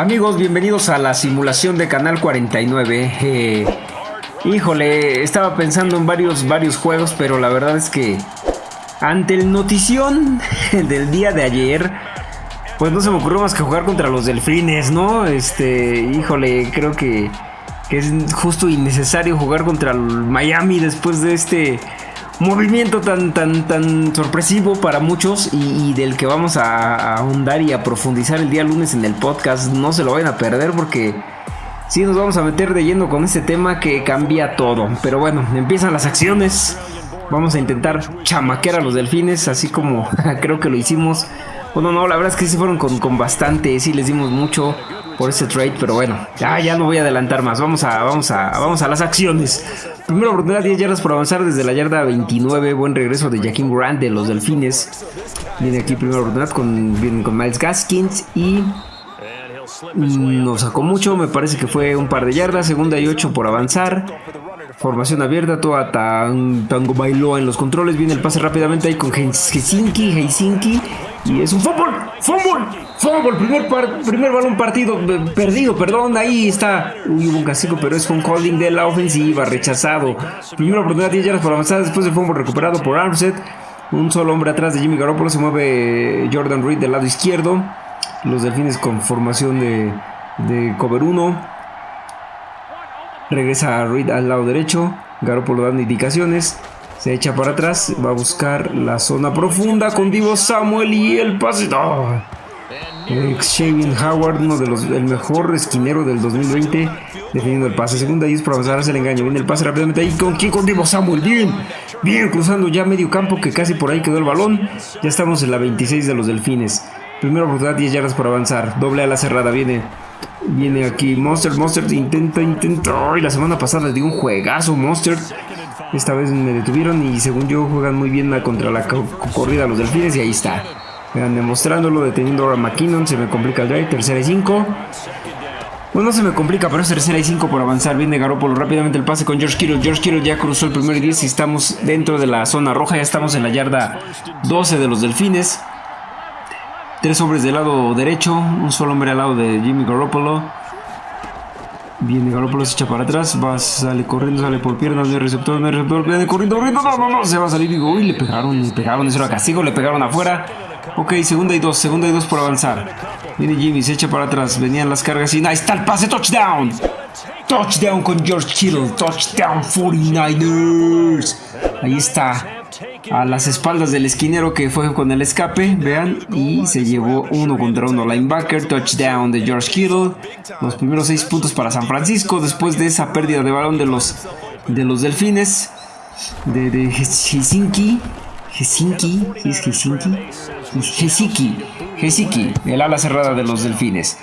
Amigos, bienvenidos a la simulación de Canal 49. Eh, híjole, estaba pensando en varios, varios juegos, pero la verdad es que ante el notición del día de ayer, pues no se me ocurrió más que jugar contra los delfines, ¿no? Este, híjole, creo que, que es justo innecesario jugar contra el Miami después de este movimiento tan, tan, tan sorpresivo para muchos y, del que vamos a, ahondar y a profundizar el día lunes en el podcast. No se lo vayan a perder porque sí nos vamos a meter de lleno con este tema que cambia todo. Pero bueno, empiezan las acciones. Vamos a intentar chamaquear a los delfines, así como creo que lo hicimos. Bueno, no, la verdad es que sí fueron con, con bastante, sí les dimos mucho por ese trade, pero bueno, ya, ya no voy a adelantar más. Vamos a, vamos a, vamos a las acciones. Primera oportunidad, 10 yardas por avanzar desde la yarda 29. Buen regreso de Jaquim Grant de los Delfines. Viene aquí primera oportunidad con, con Miles Gaskins y nos sacó mucho. Me parece que fue un par de yardas. Segunda y 8 por avanzar. Formación abierta, toda Tango bailó en los controles. Viene el pase rápidamente ahí con Helsinki, Helsinki. Y es un fútbol, fútbol, fútbol. Primer, primer balón partido, perdido, perdón. Ahí está. Uy, hubo un castigo, pero es un calling de la ofensiva, rechazado. Primera oportunidad, 10 yardas por avanzar. Después de fútbol recuperado por Armstead. Un solo hombre atrás de Jimmy Garoppolo. Se mueve Jordan Reed del lado izquierdo. Los delfines con formación de, cover 1. Regresa Reed al lado derecho. Garoppolo dando indicaciones. Se echa para atrás. Va a buscar la zona profunda con Divo Samuel y el pase. ¡Oh! Howard, uno de los el mejor esquinero del 2020, defendiendo el pase. Segunda y es para avanzar hacia el engaño. Viene el pase rápidamente ahí. ¿Con quién? Con Divo Samuel. Bien, bien, cruzando ya medio campo que casi por ahí quedó el balón. Ya estamos en la 26 de los Delfines. Primera oportunidad, 10 yardas por avanzar. Doble a la cerrada. Viene Viene aquí Monster, Monster intenta, intenta. Y la semana pasada dio un juegazo Monster. Esta vez me detuvieron y según yo juegan muy bien contra la corrida los delfines y ahí está. Vean, demostrándolo, deteniendo ahora McKinnon, se me complica el drive, tercera y cinco. Bueno, no se me complica, pero es tercera y cinco por avanzar. Viene Garoppolo rápidamente el pase con George Kittle. George Kittle ya cruzó el primer 10 y estamos dentro de la zona roja. Ya estamos en la yarda 12 de los delfines. Tres hombres del lado derecho, un solo hombre al lado de Jimmy Garoppolo. Viene Garoppolo, se echa para atrás, va, sale corriendo, sale por piernas, hay receptor, hay receptor, viene corriendo, corriendo, no, no, no, se va a salir, digo, uy, le pegaron, le pegaron, eso era castigo, le pegaron afuera. Ok, segunda y dos, segunda y dos por avanzar. Viene Jimmy, se echa para atrás, venían las cargas y ahí está el pase, touchdown. Touchdown con George Kittle, touchdown 49ers. Ahí está, a las espaldas del esquinero que fue con el escape, vean, y se llevó uno contra uno linebacker, touchdown de George Kittle, los primeros seis puntos para San Francisco después de esa pérdida de balón de los, de los delfines, de, de Helsinki, Helsinki, es Helsinki? Helsinki, Helsinki, el ala cerrada de los delfines.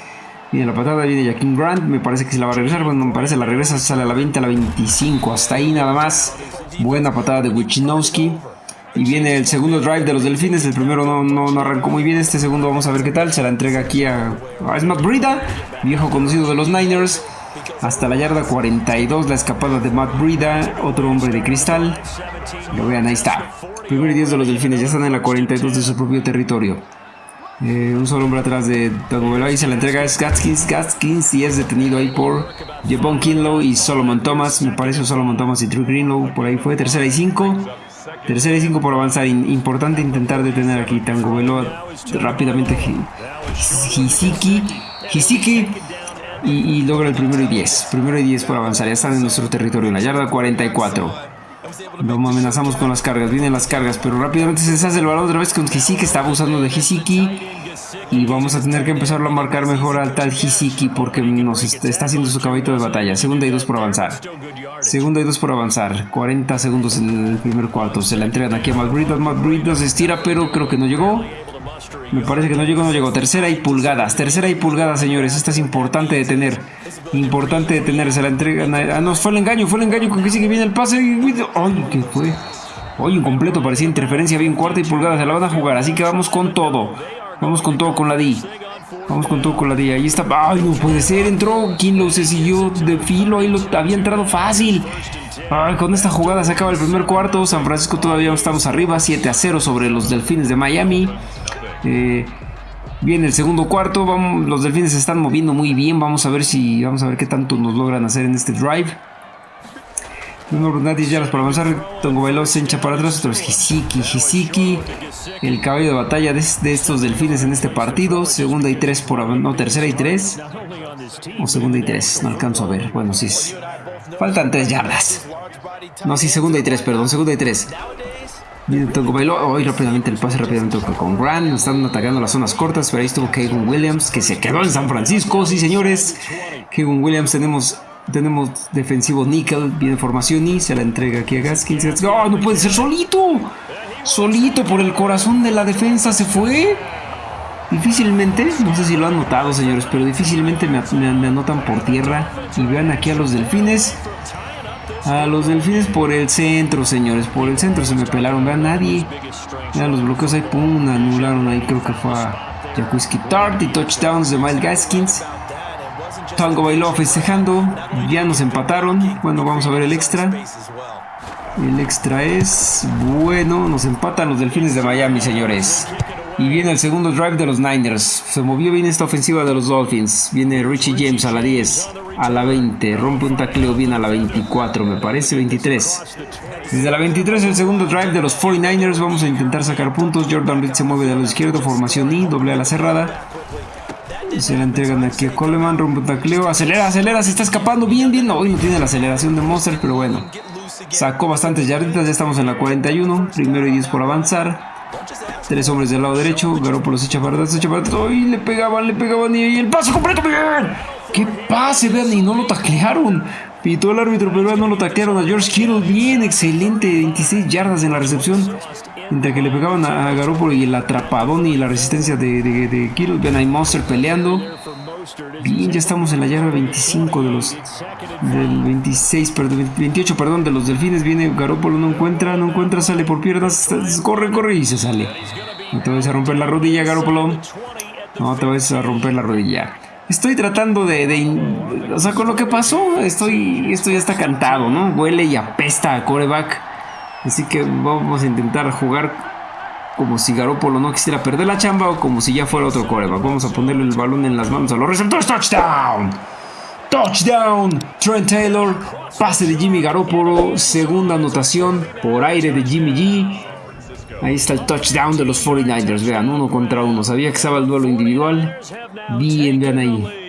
Viene la patada, viene Jaquim Grant, me parece que se la va a regresar, bueno, me parece la regresa, sale a la 20, a la 25, hasta ahí nada más. Buena patada de Wichinowski. Y viene el segundo drive de los Delfines. El primero no, no, arrancó muy bien. Este segundo vamos a ver qué tal. Se la entrega aquí a, a Matt Brida, viejo conocido de los Niners. Hasta la yarda 42, la escapada de Matt Brida, otro hombre de cristal. Lo vean, ahí está. Primer 10 de los Delfines, ya están en la 42 de su propio territorio. Eh, un solo hombre atrás de Tagovailoa y se la entrega es Gaskins, Gaskins y es detenido ahí por Jevon Kinlow y Solomon Thomas. Me parece Solomon Thomas y Drew Greenlow. Por ahí fue tercera y 5. Tercera y 5 por avanzar. importante intentar detener aquí Tango Veloa rápidamente. Hisiki. Hisiki. Y, y, logra el primero y 10. Primero y 10 por avanzar. Ya están en nuestro territorio. En la yarda 44. Lo amenazamos con las cargas. Vienen las cargas. Pero rápidamente se deshace el balón otra vez con Hisiki. Está abusando de Hisiki. Y vamos a tener que empezarlo a marcar mejor al tal Hisiki porque nos está haciendo su caballito de batalla. Segunda y dos por avanzar. Segunda y dos por avanzar. 40 segundos en el primer cuarto. Se la entregan aquí a Breed. se estira, pero creo que no llegó. Me parece que no llegó, no llegó. Tercera y pulgadas. Tercera y pulgadas, señores. Esta es importante de tener. Importante de tener. Se la entregan. Ah, no, fue el engaño. Fue el engaño con que sigue viene el pase. Ay, ¿qué fue? Hoy completo parecía interferencia. Bien, cuarta y pulgada. Se la van a jugar. Así que vamos con todo. Vamos con todo con la D. Vamos con todo con la D. Ahí está. Ay, no puede ser. Entró. lo se siguió de filo. Ahí lo había entrado fácil. Con esta jugada se acaba el primer cuarto. San Francisco todavía estamos arriba. 7 a 0 sobre los Delfines de Miami. Eh, Viene el segundo cuarto, vamos, los delfines se están moviendo muy bien, vamos a ver si, vamos a ver qué tanto nos logran hacer en este drive. Uno ya yardas para avanzar, Tongo Bailó se hincha para atrás, otro es Hisiki, Hisiki, el caballo de batalla de, estos delfines en este partido, segunda y tres por no, tercera y tres, o segunda y tres, no alcanzo a ver, bueno, sí, faltan tres yardas, no, sí, segunda y tres, perdón, segunda y tres, Viene Tongo Bailó, hoy rápidamente el pase rápidamente con Grant, están atacando las zonas cortas, pero ahí estuvo Kevin Williams, que se quedó en San Francisco, sí señores, Kevin Williams tenemos tenemos defensivo Nickel, viene formación y se la entrega aquí a Gaskins. ¡Oh, no puede ser solito! Solito por el corazón de la defensa se fue. Difícilmente, no sé si lo han notado señores, pero difícilmente me, anotan por tierra. Y vean aquí a los delfines. A los delfines por el centro, señores. Por el centro se me pelaron. Vean, nadie. Vean los bloqueos ahí. Pum, anularon ahí. Creo que fue a Jakuski Tart y touchdowns de Miles Gaskins. Tango bailó festejando. Ya nos empataron. Bueno, vamos a ver el extra. El extra es bueno. Nos empatan los delfines de Miami, señores. Y viene el segundo drive de los Niners. Se movió bien esta ofensiva de los Dolphins. Viene Richie James a la 10, a la 20. Rompe un tacleo bien a la 24, me parece 23. Desde la 23 el segundo drive de los 49ers. Vamos a intentar sacar puntos. Jordan Reed se mueve de lado izquierdo. Formación I, doble a la cerrada. Se la entregan aquí a Coleman, rompe tacleo, acelera, acelera, se está escapando bien, bien. Hoy no tiene la aceleración de Monster, pero bueno. Sacó bastantes yarditas, ya estamos en la 41, primero y 10 por avanzar. Tres hombres del lado derecho, Garoppolo se echa para atrás, se echa para atrás. ¡Ay! Le pegaban, le pegaban y el pase completo, bien. ¡Qué pase, vean! Y no lo taclearon. Pitó el árbitro, pero no lo taclearon a George Kittle. Bien, excelente, 26 yardas en la recepción. Mientras que le pegaban a, Garoppolo y el atrapadón y la resistencia de, de, de Kittle. Ven ahí Monster peleando. Bien, ya estamos en la yarda 25 de los... Del 26, perdón, 28, perdón, de los delfines. Viene Garoppolo, no encuentra, no encuentra, sale por piernas. Corre, corre y se sale. Te vas a romper la rodilla, Garoppolo. Te vas a romper la rodilla. Estoy tratando de, de, O sea, con lo que pasó, estoy, esto ya está cantado, ¿no? Huele y apesta a coreback. Así que vamos a intentar jugar como si Garoppolo no quisiera perder la chamba o como si ya fuera otro coreback. Vamos a ponerle el balón en las manos a los receptores. ¡Touchdown! Touchdown, Trent Taylor, pase de Jimmy Garoppolo, segunda anotación por aire de Jimmy G. Ahí está el touchdown de los 49ers, vean, uno contra uno. Sabía que estaba el duelo individual. Bien, vean ahí.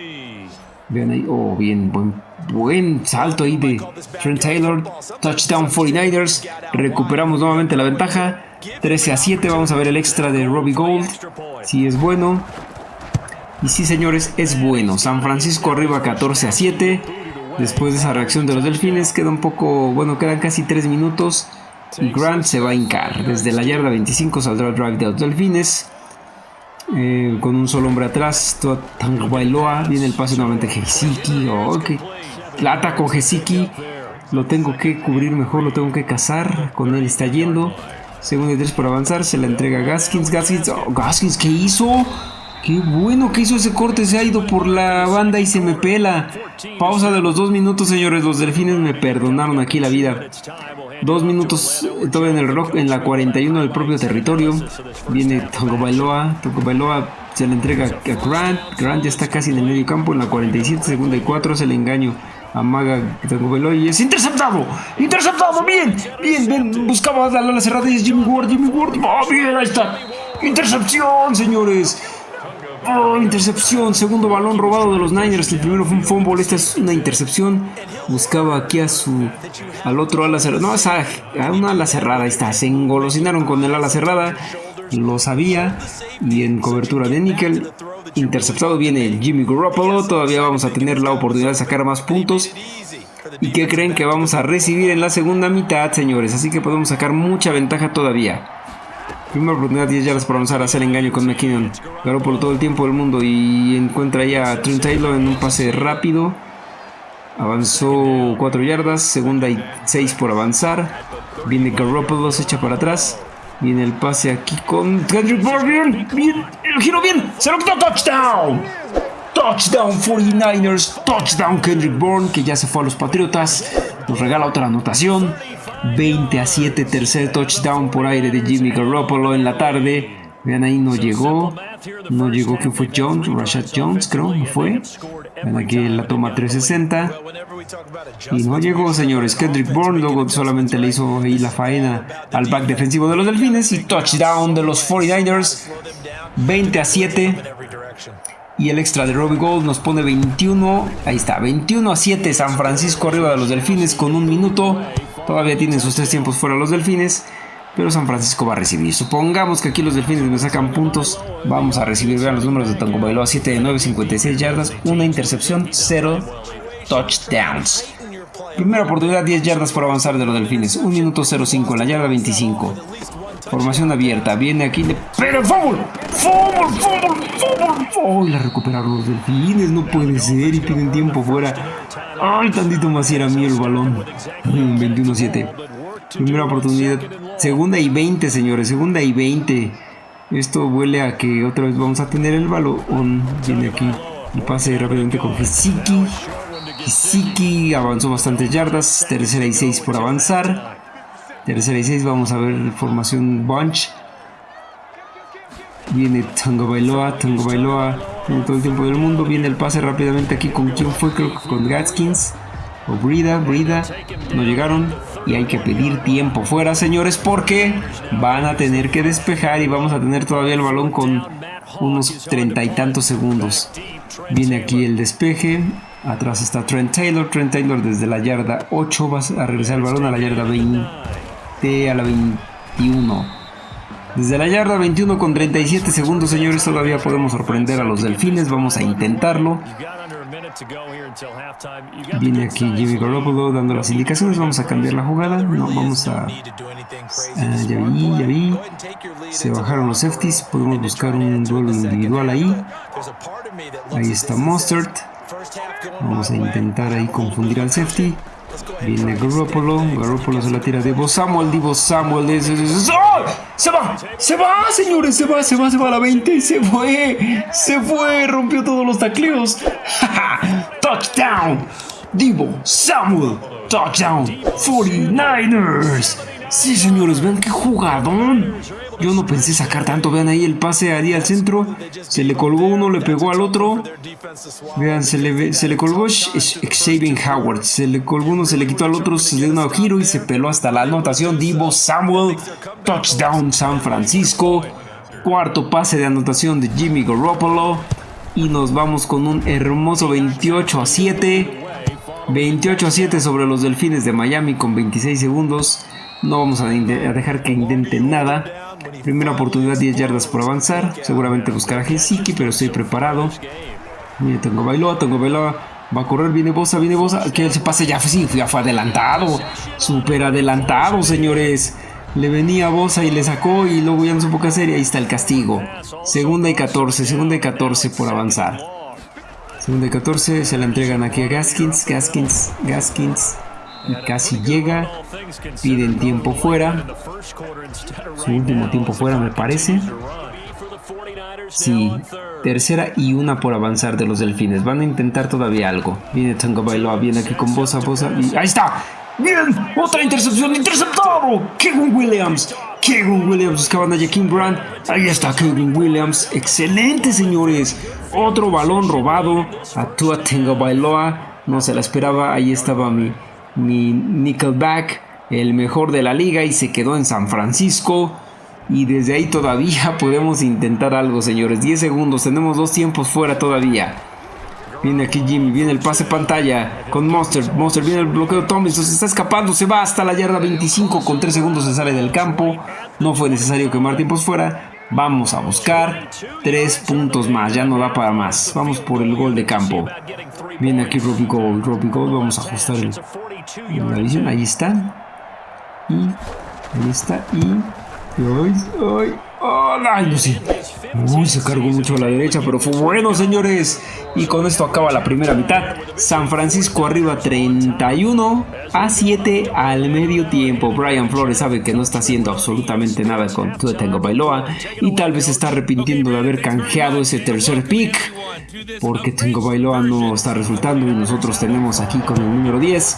Vean ahí, oh, bien, buen buen salto ahí de Trent Taylor. Touchdown 49ers. Recuperamos nuevamente la ventaja. 13 a 7. Vamos a ver el extra de Robbie Gold. Si es bueno. Y sí, señores, es bueno. San Francisco arriba 14 a 7. Después de esa reacción de los delfines, queda un poco. Bueno, quedan casi 3 minutos. Y Grant se va a hincar. Desde la yarda 25 saldrá el drive de los delfines. Eh, con un solo hombre atrás, Bailoa, viene el pase nuevamente Heisiki, oh, Plata con Hesiki. Lo tengo que cubrir mejor, lo tengo que cazar. Con él está yendo. Segundo y tres por avanzar. Se la entrega Gaskins. Gaskins, oh, Gaskins, ¿qué hizo? Qué bueno que hizo ese corte. Se ha ido por la banda y se me pela. Pausa de los dos minutos, señores. Los delfines me perdonaron aquí la vida. Dos minutos todavía en el rock, en la 41 del propio territorio. Viene Togo Bailoa. Togo Bailoa se le entrega a Grant. Grant ya está casi en el medio campo. En la 47, segunda y 4 se le engaño Amaga y es interceptado. Interceptado. Bien. Bien. bien buscaba darle a la cerrada y es Jimmy Ward. Jimmy Ward. Oh, bien. Ahí está. Intercepción, señores. Oh, intercepción. Segundo balón robado de los Niners. El primero fue un fumble. Esta es una intercepción. Buscaba aquí a su. Al otro ala cerrada. No, esa, a una ala cerrada. Ahí está. Se engolosinaron con el ala cerrada. Lo sabía. Y en cobertura de níquel. Interceptado viene Jimmy Garoppolo. Todavía vamos a tener la oportunidad de sacar más puntos. ¿Y qué creen que vamos a recibir en la segunda mitad, señores? Así que podemos sacar mucha ventaja todavía. Primera oportunidad, 10 yardas para avanzar a hacer engaño con McKinnon. Garoppolo todo el tiempo del mundo y encuentra ya a Trent Taylor en un pase rápido. Avanzó 4 yardas, segunda y 6 por avanzar. Viene Garoppolo, se echa para atrás. Viene el pase aquí con Kendrick Bourne. Bien, bien. El giro bien. Se lo quitó. Touchdown. Touchdown 49ers. Touchdown Kendrick Bourne. Que ya se fue a los Patriotas. Nos regala otra anotación. 20 a 7. Tercer touchdown por aire de Jimmy Garoppolo en la tarde. Vean ahí, no llegó. No llegó, que fue Jones, Rashad Jones, creo, no fue. Vean aquí la toma 360. Y no llegó, señores. Kendrick Bourne luego solamente le hizo ahí la faena al back defensivo de los Delfines. Y touchdown de los 49ers. 20 a 7. Y el extra de Robbie Gold nos pone 21. Ahí está, 21 a 7. San Francisco arriba de los Delfines con un minuto. Todavía tienen sus tres tiempos fuera los Delfines. Pero San Francisco va a recibir. Supongamos que aquí los Delfines me sacan puntos. Vamos a recibir. Vean los números de Tango Bailoa: 7 de 9, 56 yardas. Una intercepción, 0 touchdowns. Primera oportunidad, 10 yardas por avanzar de los Delfines. 1 minuto 05 en la yarda 25. Formación abierta. Viene aquí. Le... ¡Pero fútbol! ¡Fútbol! ¡Fútbol! ¡Fútbol! ¡Oh! La recuperaron los delfines. No puede ser. Y tienen tiempo fuera. ¡Ay! Tantito más era mío el balón. 21-7. Primera oportunidad. Segunda y 20, señores. Segunda y 20. Esto huele a que otra vez vamos a tener el balón. Viene aquí. Y pase rápidamente con Hisiki. Hisiki avanzó bastantes yardas. Tercera y 6 por avanzar. Tercera y 6, vamos a ver formación bunch. Viene Tango Bailoa, Tango Bailoa, tiene todo el tiempo del mundo. Viene el pase rápidamente aquí con quién fue, creo que con Gaskins o Brida, Brida. No llegaron y hay que pedir tiempo fuera, señores, porque van a tener que despejar y vamos a tener todavía el balón con unos treinta y tantos segundos. Viene aquí el despeje. Atrás está Trent Taylor. Trent Taylor desde la yarda 8 va a regresar el balón a la yarda 20 a la 21. Desde la yarda 21 con 37 segundos, señores, todavía podemos sorprender a los delfines. Vamos a intentarlo. Viene aquí Jimmy Garoppolo dando las indicaciones. Vamos a cambiar la jugada. No, vamos a... Ah, ya vi, ya vi. Se bajaron los safeties. Podemos buscar un duelo individual ahí. Ahí está Mustard. Vamos a intentar ahí confundir al safety. Viene Garoppolo, Garoppolo se la tira Divo Samuel, Divo Samuel es, Se va, se va, señores, se va, se va, se va a la 20, se fue, se fue, rompió todos los tacleos. touchdown, Divo Samuel, touchdown, 49ers. Sí, señores, vean qué jugadón. Yo no pensé sacar tanto. Vean ahí el pase ahí al centro. Se le colgó uno, le pegó al otro. Vean, se le, se le colgó Xavier Howard. Se le colgó uno, se le quitó al otro, se le dio un giro y se peló hasta la anotación. Divo Samuel. Touchdown San Francisco. Cuarto pase de anotación de Jimmy Garoppolo. Y nos vamos con un hermoso 28 a 7. 28 a 7 sobre los Delfines de Miami con 26 segundos. No vamos a, dejar que intenten nada. Primera oportunidad, 10 yardas por avanzar. Seguramente buscar a pero estoy preparado. Mira, tengo Bailoa, tengo Bailoa. Va a correr, viene Bosa, viene Bosa. Que se pase ya, sí, ya fue adelantado. Súper adelantado, señores. Le venía Bosa y le sacó y luego ya no supo qué hacer y ahí está el castigo. Segunda y 14, segunda y 14 por avanzar. Segunda y 14 se la entregan aquí a Gaskins, Gaskins, Gaskins y casi llega. Piden tiempo fuera. Su último tiempo fuera me parece. Sí, tercera y una por avanzar de los delfines. Van a intentar todavía algo. Viene Tango Bailoa, viene aquí con Bosa, Bosa. Y ¡Ahí está! ¡Bien! ¡Otra intercepción! ¡Interceptado! ¡Kevin Williams! Kevin Williams buscaban a Jaquim Brand. Ahí está Kevin Williams. ¡Excelente, señores! Otro balón robado. A Tua Tango Bailoa. No se la esperaba. Ahí estaba mi mi Nickelback, el mejor de la liga y se quedó en San Francisco. Y desde ahí todavía podemos intentar algo, señores. 10 segundos, tenemos dos tiempos fuera todavía. Viene aquí Jimmy, viene el pase pantalla con Monster. Monster viene el bloqueo Tomlinson, se está escapando, se va hasta la yarda 25. Con 3 segundos se sale del campo. No fue necesario quemar tiempos fuera. Vamos a buscar 3 puntos más, ya no da para más. Vamos por el gol de campo. Viene aquí Robbie Gold, Robbie Gold, vamos a ajustar el, ahí está. Y ahí está. Y. ¡Ay! ¡Ay! No sé. Uy, se cargó mucho a la derecha, pero fue bueno, señores. Y con esto acaba la primera mitad. San Francisco arriba 31 a 7 al medio tiempo. Brian Flores sabe que no está haciendo absolutamente nada con Tengo Bailoa. Y tal vez está arrepintiendo de haber canjeado ese tercer pick. Porque Tengo Bailoa no está resultando y nosotros tenemos aquí con el número 10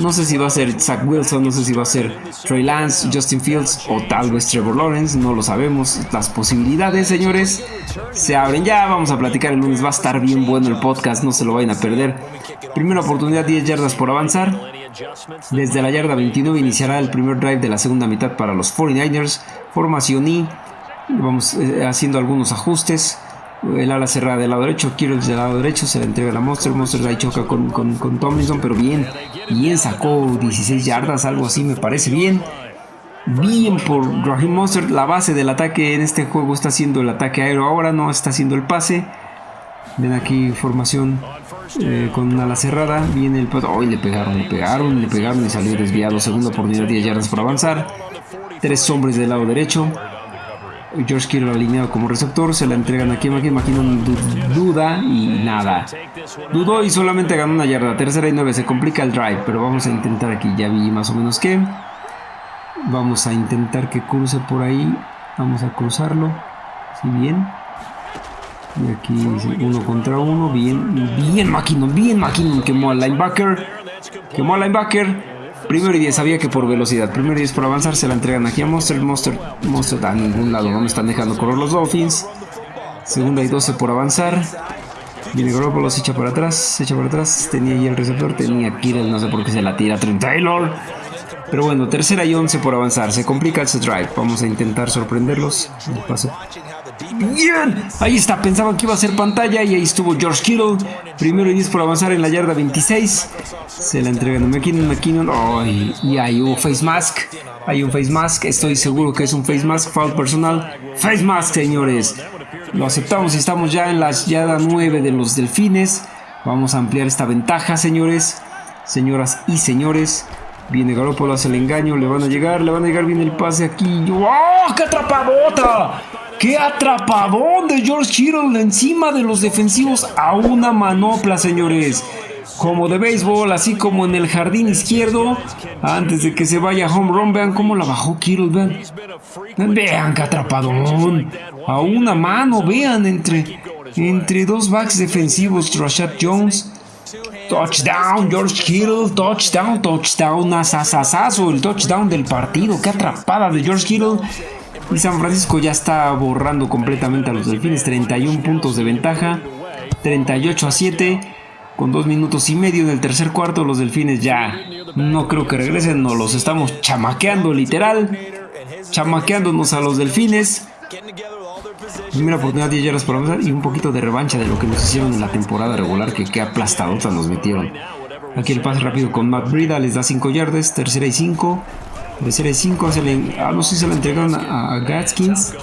No sé si va a ser Zach Wilson, no sé si va a ser Trey Lance, Justin Fields o tal vez Trevor Lawrence, no lo sabemos. Las posibilidades, señores, se abren ya. Vamos a platicar el lunes, va a estar bien bueno el podcast, no se lo vayan a perder. Primera oportunidad, 10 yardas por avanzar. Desde la yarda 29 iniciará el primer drive de la segunda mitad para los 49ers. Formación Y. Vamos eh, haciendo algunos ajustes. El ala cerrada del lado derecho, Quiero del lado derecho, se la entrega a la Monster. Monster ahí choca con, con, Tomlinson, pero bien, bien sacó 16 yardas, algo así me parece bien. Bien por Raheem Monster, la base del ataque en este juego está haciendo el ataque aéreo ahora, no está haciendo el pase. Ven aquí formación eh, con ala cerrada. Viene el Hoy le pegaron, le pegaron, le pegaron y salió desviado. Segunda oportunidad, 10 yardas por avanzar. Tres hombres del lado derecho. George Kittle alineado como receptor, se la entregan a McKinnon, duda y nada. Dudó y solamente ganó una yarda, tercera y nueve, se complica el drive, pero vamos a intentar aquí, ya vi más o menos que. Vamos a intentar que cruce por ahí, vamos a cruzarlo, si bien. Y aquí uno contra uno, bien, bien McKinnon, bien McKinnon, quemó al linebacker, quemó al linebacker. Primero y 10, sabía que por velocidad. Primero y 10 por avanzar, se la entregan aquí a Monster. Monster, Monster a ningún lado, no me están dejando correr los Dolphins. Segunda y 12 por avanzar. Viene Garoppolo, se echa para atrás, se echa para atrás. Tenía ahí el receptor, tenía Kirill, no sé por qué se la tira Trent Taylor. Pero bueno, tercera y 11 por avanzar. Se complica ese drive. Vamos a intentar sorprenderlos. Bien, ahí está, pensaban que iba a ser pantalla y ahí estuvo George Kittle. Primero y 10 por avanzar en la yarda 26. Se la entregan a McKinnon, McKinnon. y hay un face mask. Hay un face mask, estoy seguro que es un face mask, foul personal. Face mask, señores. Lo aceptamos y estamos ya en la yarda 9 de los delfines. Vamos a ampliar esta ventaja, señores. Señoras y señores. Viene Garoppolo, hace el engaño, le van a llegar, le van a llegar bien el pase aquí. ¡Oh, qué atrapadota! ¡Qué atrapadón de George Kittle encima de los defensivos a una manopla, señores! Como de béisbol, así como en el jardín izquierdo, antes de que se vaya home run, vean cómo la bajó Kittle, vean. Vean qué atrapadón. A una mano, vean, entre, entre dos backs defensivos, Rashad Jones. Touchdown, George Kittle, touchdown, touchdown, asasasazo, el touchdown del partido, qué atrapada de George Kittle. Y San Francisco ya está borrando completamente a los Delfines. 31 puntos de ventaja. 38 a 7. Con 2 minutos y medio en el tercer cuarto. Los Delfines ya no creo que regresen. Nos los estamos chamaqueando literal. Chamaqueándonos a los Delfines. Primera oportunidad 10 yardas por avanzar y un poquito de revancha de lo que nos hicieron en la temporada regular que qué aplastadotas nos metieron. Aquí el pase rápido con Matt Brida les da 5 yardas, tercera y 5. Tercera y 5, ah, no sé si se la entregaron a, Gatskins.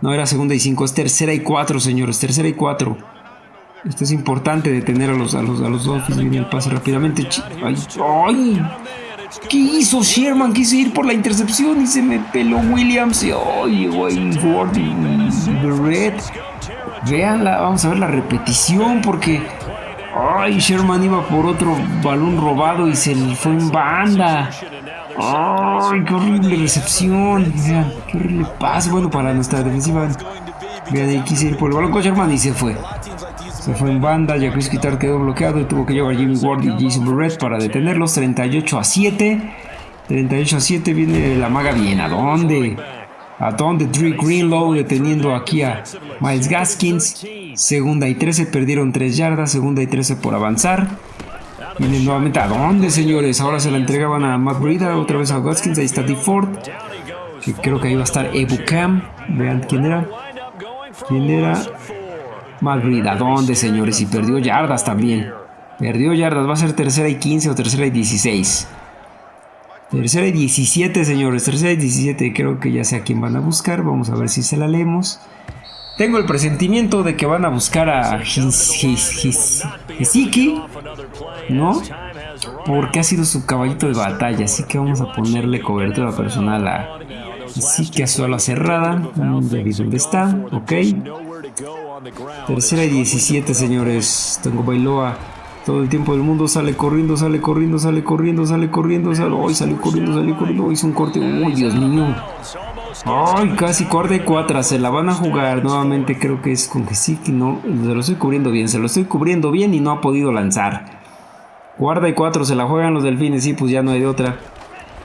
No, era segunda y 5, es tercera y 4, señores, tercera y 4. Esto es importante detener a los, a los, a los Dolphins. Viene el pase rápidamente. ¡Ay! ¡Ay! ¿Qué hizo Sherman? Quise ir por la intercepción y se me peló Williams. Y ¡ay, güey! Ford y Veanla, vamos a ver la repetición porque. ¡Ay! Sherman iba por otro balón robado y se fue en banda. ¡Ay, qué horrible recepción! Vean, qué horrible pase. Bueno, para nuestra defensiva. Vean, ahí quise ir por el balón con Sherman y se fue. Se fue en banda, ya Chris Quitar quedó bloqueado y tuvo que llevar Jimmy Ward y Jason Burrett para detenerlos. 38 a 7. 38 a 7 viene la maga bien. ¿A dónde? ¿A dónde? Drake Greenlow deteniendo aquí a Miles Gaskins. Segunda y 13, perdieron 3 yardas. Segunda y 13 por avanzar. Vienen nuevamente. ¿A dónde, señores? Ahora se la entregaban a Matt Breida, otra vez a Gaskins. Ahí está D. Ford. Que creo que ahí va a estar Ebu Cam. Vean quién era. ¿Quién era? ¿A dónde, señores? Y perdió yardas también. Perdió yardas. Va a ser tercera y 15 o tercera y 16. Tercera y 17, señores. Tercera y 17. Creo que ya sé a quién van a buscar. Vamos a ver si se la leemos. Tengo el presentimiento de que van a buscar a Hiziki, ¿no? Porque ha sido su caballito de batalla, así que vamos a ponerle cobertura personal a Hiziki a su ala cerrada. David, ¿dónde está? Ok. Tercera y 17, señores. Tengo Bailoa. Todo el tiempo del mundo sale corriendo, sale corriendo, sale corriendo, sale corriendo, sale. Hoy salió corriendo, salió corriendo. Hizo un corte. Uy, Dios mío. Ay, casi cuarta y cuatro. Se la van a jugar nuevamente. Creo que es con que sí, que no. Se lo estoy cubriendo bien. Se lo estoy cubriendo bien y no ha podido lanzar. Cuarta y cuatro se la juegan los delfines. Sí, pues ya no hay de otra.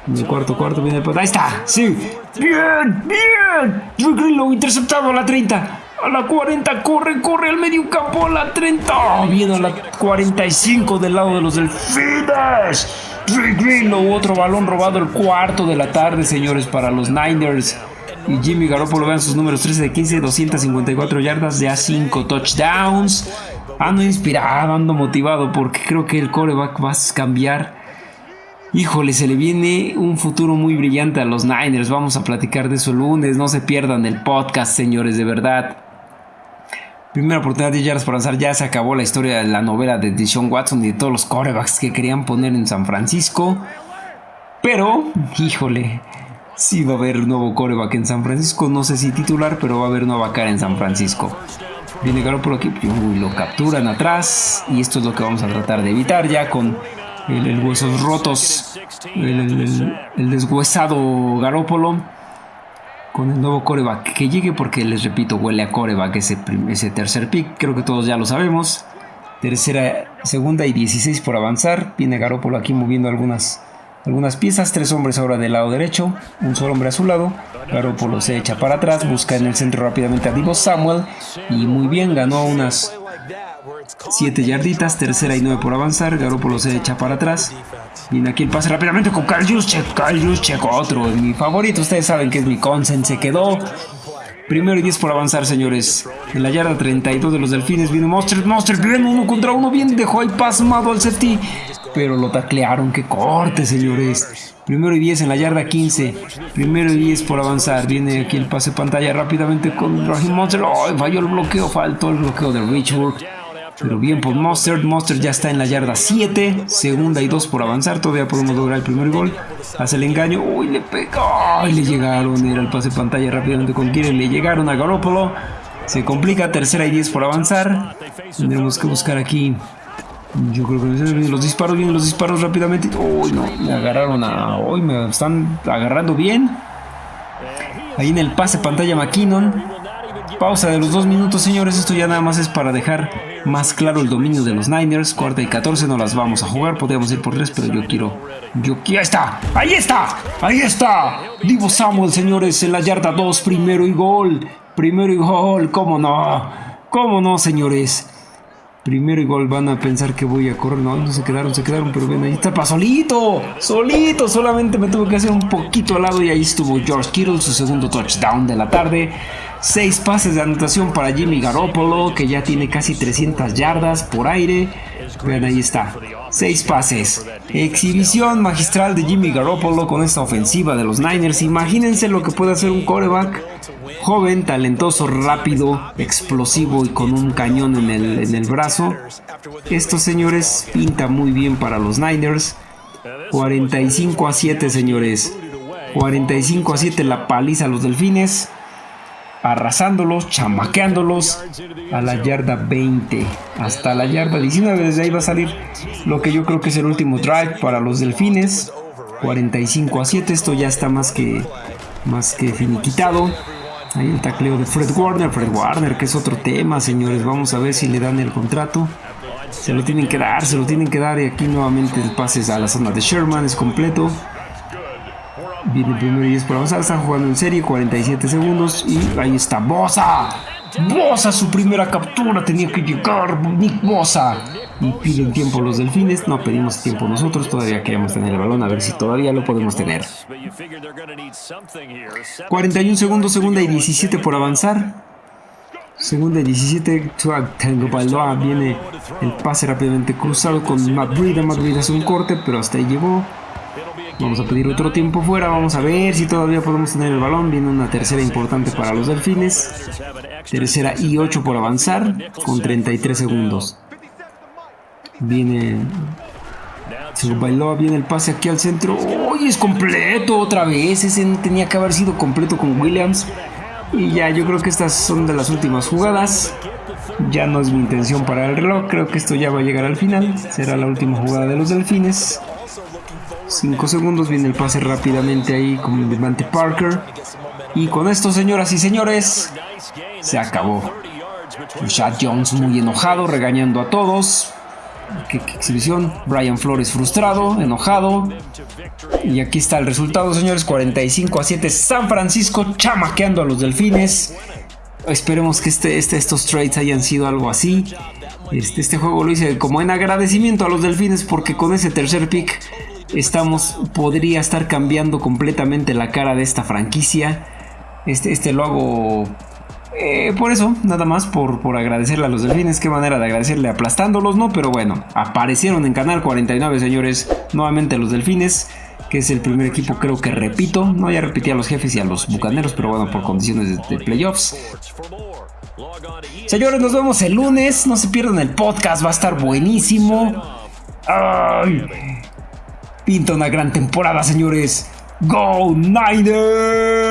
En el cuarto cuarto viene el... Ahí está. Sí. Bien, bien. Drew Greenlow interceptado a la 30. A la 40, corre, corre al medio campo a la 30. viene a la 45 del lado de los delfines. Drew Greenlow, otro balón robado el cuarto de la tarde, señores, para los Niners. Y Jimmy Garoppolo, vean sus números 13 de 15, 254 yardas, ya 5 touchdowns. Ando inspirado, ando motivado porque creo que el coreback va a cambiar. Híjole, se le viene un futuro muy brillante a los Niners. Vamos a platicar de eso el lunes. No se pierdan el podcast, señores, de verdad. Primera oportunidad de yardas para avanzar. Ya se acabó la historia de la novela de Deshaun Watson y de todos los corebacks que querían poner en San Francisco. Pero, híjole, Sí va a haber nuevo coreback en San Francisco. No sé si titular, pero va a haber nueva cara en San Francisco. Viene por aquí, lo capturan atrás. Y esto es lo que vamos a tratar de evitar ya con el, huesos rotos. El, deshuesado Garópolo. Con el nuevo coreback que llegue porque les repito, huele a coreback ese, ese tercer pick. Creo que todos ya lo sabemos. Tercera, segunda y 16 por avanzar. Viene Garópolo aquí moviendo algunas algunas piezas, tres hombres ahora del lado derecho, un solo hombre a su lado, Garoppolo se echa para atrás, busca en el centro rápidamente a Divo Samuel y muy bien, ganó unas 7 yarditas, tercera y 9 por avanzar, Garoppolo se echa para atrás, viene aquí el pase rápidamente con Kyle Juszczyk, Juszczyk, otro, mi favorito, ustedes saben que es mi consen, se quedó, Primero y 10 por avanzar, señores. En la yarda 32 de los delfines viene Monster. Monster bien uno contra uno. Bien dejó ahí pasmado al safety pero lo taclearon. ¡Qué corte, señores! Primero y 10 en la yarda 15. Primero y 10 por avanzar. Viene aquí el pase pantalla rápidamente con Raheem Monster. ¡Oh! Falló el bloqueo, faltó el bloqueo de Richburg. Pero bien por Monster. Monster ya está en la yarda 7. Segunda y 2 por avanzar. Todavía podemos lograr el primer gol. Hace el engaño. ¡Uy! Le pegó. Le llegaron. Era el pase pantalla rápidamente con Kieran. Le llegaron a Garoppolo. Se complica. Tercera y 10 por avanzar. Tendremos que buscar aquí yo creo que los disparos, vienen los disparos rápidamente. Uy, no, me agarraron a. Uy, me están agarrando bien. Ahí en el pase pantalla McKinnon. Pausa de los dos minutos, señores. Esto ya nada más es para dejar más claro el dominio de los Niners. Cuarta y 14 no las vamos a jugar. Podríamos ir por tres, pero yo quiero. Yo quiero. ¡Ahí está! ¡Ahí está! ¡Ahí está! Divo Samuel, señores, en la yarda 2. Primero y gol. Primero y gol. ¿Cómo no? ¿Cómo no, señores? Primero igual van a pensar que voy a correr. No, no se quedaron, se quedaron, pero ven, ahí está para solito. Solito, solamente me tuve que hacer un poquito al lado y ahí estuvo George Kittle, su segundo touchdown de la tarde. Seis pases de anotación para Jimmy Garoppolo, que ya tiene casi 300 yardas por aire. Vean, ahí está. Seis pases. Exhibición magistral de Jimmy Garoppolo con esta ofensiva de los Niners. Imagínense lo que puede hacer un coreback joven, talentoso, rápido, explosivo y con un cañón en el, en el brazo. Estos señores pinta muy bien para los Niners. 45 a 7, señores. 45 a 7 la paliza a los Delfines. Arrasándolos, chamaqueándolos a la yarda 20. Hasta la yarda 19. Desde ahí va a salir lo que yo creo que es el último drive para los Delfines. 45 a 7. Esto ya está más que, más que finiquitado. Ahí el tacleo de Fred Warner. Fred Warner, que es otro tema, señores. Vamos a ver si le dan el contrato. Se lo tienen que dar, se lo tienen que dar. Y aquí nuevamente el pase a la zona de Sherman es completo. Viene el primero y 10 por avanzar. Están jugando en serie, 47 segundos. Y ahí está Bosa. Bosa, su primera captura. Tenía que llegar Nick Bosa y piden tiempo los delfines. No pedimos tiempo nosotros, todavía queremos tener el balón, a ver si todavía lo podemos tener. 41 segundos, segunda y 17 por avanzar. Segunda y 17, Tango Baloa viene el pase rápidamente cruzado con Matt Breida. Matt hace un corte, pero hasta ahí llegó. Vamos a pedir otro tiempo fuera, vamos a ver si todavía podemos tener el balón. Viene una tercera importante para los delfines. Tercera y 8 por avanzar con 33 segundos. Viene. Se bailó, viene el pase aquí al centro. ¡Uy! Es completo otra vez. Ese tenía que haber sido completo con Williams. Y ya, yo creo que estas son de las últimas jugadas. Ya no es mi intención para el reloj. Creo que esto ya va a llegar al final. Será la última jugada de los delfines. 5 segundos. Viene el pase rápidamente ahí con Devante Parker. Y con esto, señoras y señores, se acabó. Chad Jones muy enojado, regañando a todos. qué, exhibición. Brian Flores frustrado, enojado. Y aquí está el resultado, señores. 45 a 7. San Francisco chamaqueando a los delfines. Esperemos que este, este, estos trades hayan sido algo así. Este, este juego lo hice como en agradecimiento a los delfines porque con ese tercer pick estamos, podría estar cambiando completamente la cara de esta franquicia. Este, este lo hago eh, por eso, nada más por, por agradecerle a los delfines. Qué manera de agradecerle aplastándolos, ¿no? Pero bueno, aparecieron en Canal 49, señores. Nuevamente los delfines, que es el primer equipo, creo que repito. No, ya repetí a los jefes y a los bucaneros, pero bueno, por condiciones de, playoffs. Señores, nos vemos el lunes. No se pierdan el podcast, va a estar buenísimo. ¡Ay! Pinta una gran temporada, señores. ¡Go Niners!